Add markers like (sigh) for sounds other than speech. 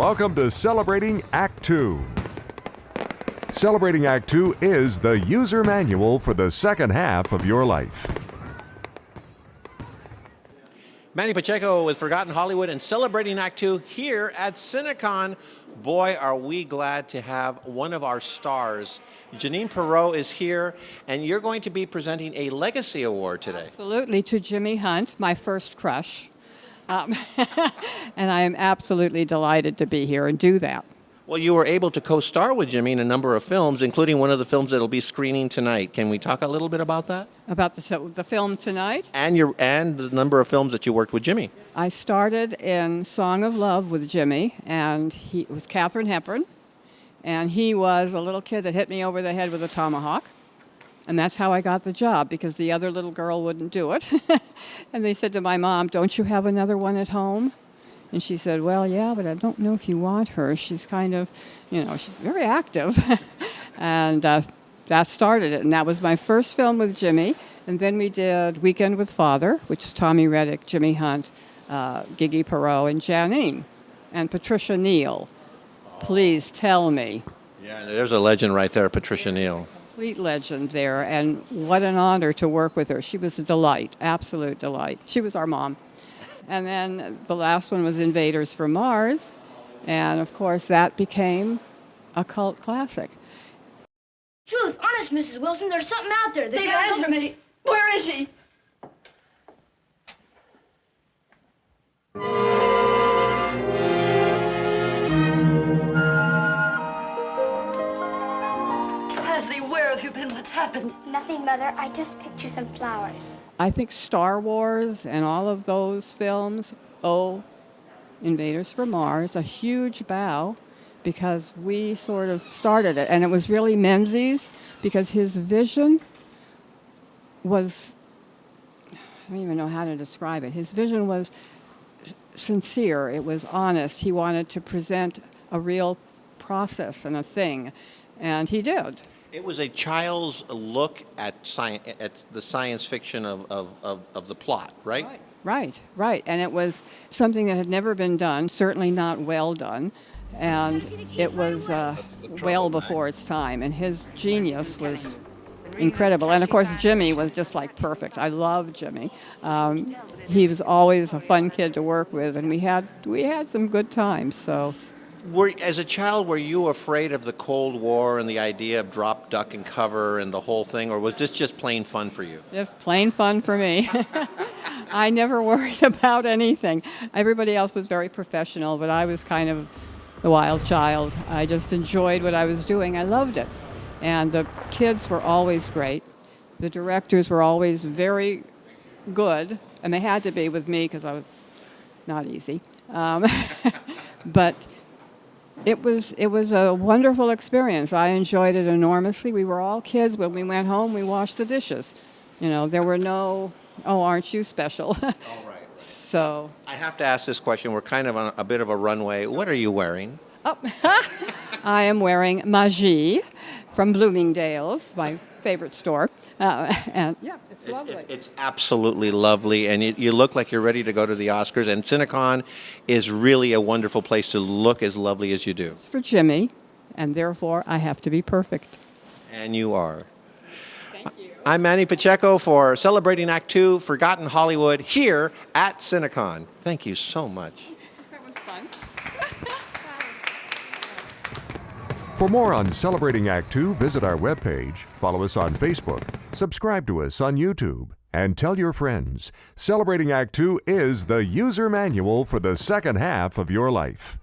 Welcome to Celebrating Act Two. Celebrating Act Two is the user manual for the second half of your life. Manny Pacheco with Forgotten Hollywood and celebrating Act Two here at Cinecon. Boy, are we glad to have one of our stars. Janine Perreau is here, and you're going to be presenting a Legacy Award today. Absolutely, to Jimmy Hunt, my first crush. Um, (laughs) and I am absolutely delighted to be here and do that. Well, you were able to co-star with Jimmy in a number of films, including one of the films that'll be screening tonight. Can we talk a little bit about that? About the, the film tonight? And your and the number of films that you worked with Jimmy. I started in Song of Love with Jimmy, and he with Katharine Hepburn, and he was a little kid that hit me over the head with a tomahawk. And that's how I got the job because the other little girl wouldn't do it. (laughs) and they said to my mom, Don't you have another one at home? And she said, Well, yeah, but I don't know if you want her. She's kind of, you know, she's very active. (laughs) and uh, that started it. And that was my first film with Jimmy. And then we did Weekend with Father, which is Tommy Rettig, Jimmy Hunt, uh, Gigi Perreau, and Janine. And Patricia Neal. Please tell me. Yeah, there's a legend right there, Patricia Neal. Complete legend there. And what an honor to work with her. She was a delight, absolute delight. She was our mom. And then the last one was Invaders from Mars. And of course, that became a cult classic. Truth, honest, Mrs. Wilson, there's something out there. They've answer me. Where is she? Where have you been? What's happened? Nothing, Mother. I just picked you some flowers. I think Star Wars and all of those films owe Invaders from Mars a huge bow because we sort of started it. And it was really Menzies because his vision was, I don't even know how to describe it. His vision was sincere, it was honest. He wanted to present a real process and a thing, and he did. It was a child's look at science, at the science fiction of, of, of, of the plot, right? right? Right, right. And it was something that had never been done, certainly not well done. And it was uh, well before its time. And his genius was incredible. And of course, Jimmy was just like perfect. I love Jimmy. Um, he was always a fun kid to work with, and we had we had some good times. So were, as a child, were you afraid of the Cold War and the idea of drop, duck, and cover and the whole thing, or was this just plain fun for you? Just plain fun for me. (laughs) I never worried (laughs) about anything. Everybody else was very professional, but I was kind of the wild child. I just enjoyed what I was doing. I loved it. And the kids were always great. The directors were always very good, and they had to be with me because I was not easy. Um, (laughs) but it was it was a wonderful experience. I enjoyed it enormously. We were all kids. When we went home, we washed the dishes. You know, there were no, oh, aren't you special? (laughs) All right. so. I have to ask this question. We're kind of on a bit of a runway. What are you wearing? Oh, (laughs) I am wearing Magie from Bloomingdale's, my favorite store. Uh, and yeah, it's, It's, lovely. it's, it's absolutely lovely, and you, you look like you're ready to go to the Oscars. And Cinecon is really a wonderful place to look as lovely as you do. It's for Jimmy, and therefore I have to be perfect. And you are. Thank you. I'm Manny Pacheco for Celebrating Act Two, Forgotten Hollywood, here at Cinecon. Thank you so much. (laughs) That was fun. (laughs) For more on Celebrating Act Two, visit our webpage, follow us on Facebook, subscribe to us on YouTube, and tell your friends. Celebrating Act Two is the user manual for the second half of your life.